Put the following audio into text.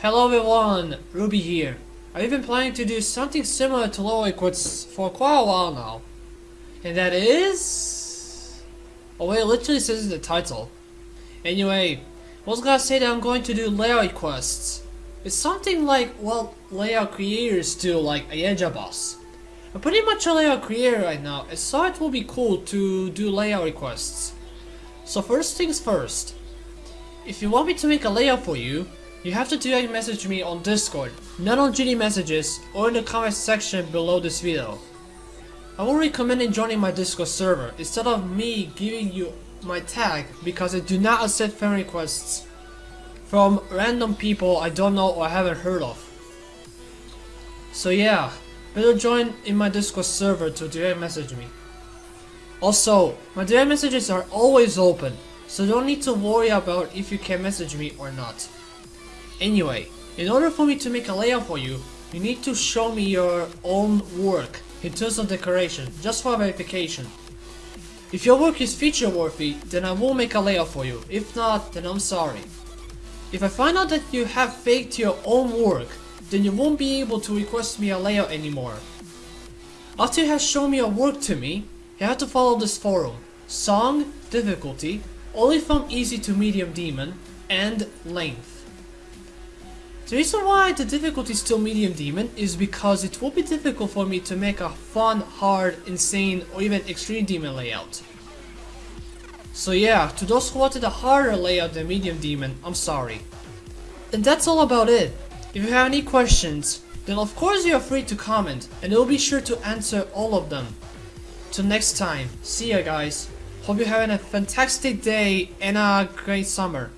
Hello everyone, Ruby here. I've been planning to do something similar to Low Equids for quite a while now. And that is... Oh wait, it literally says in the title. Anyway, I was gonna say that I'm going to do layout quests. It's something like what layout creators do like Ayeja Boss. I'm pretty much a layout creator right now, and so it will be cool to do layout requests. So first things first, if you want me to make a layout for you, you have to direct message me on Discord, not on GD messages or in the comment section below this video. I will recommend joining my Discord server instead of me giving you my tag because I do not accept friend requests from random people I don't know or haven't heard of. So yeah, better join in my Discord server to direct message me. Also, my direct messages are always open, so don't need to worry about if you can message me or not. Anyway, in order for me to make a layout for you, you need to show me your own work in terms of decoration, just for verification. If your work is feature worthy, then I will make a layout for you. If not, then I'm sorry. If I find out that you have faked your own work, then you won't be able to request me a layout anymore. After you have shown me your work to me, you have to follow this forum. Song, difficulty, only from easy to medium demon, and length. The reason why the difficulty is still medium demon is because it will be difficult for me to make a fun, hard, insane, or even extreme demon layout. So yeah, to those who wanted a harder layout than medium demon, I'm sorry. And that's all about it. If you have any questions, then of course you are free to comment, and I'll be sure to answer all of them. Till next time, see ya guys. Hope you're having a fantastic day and a great summer.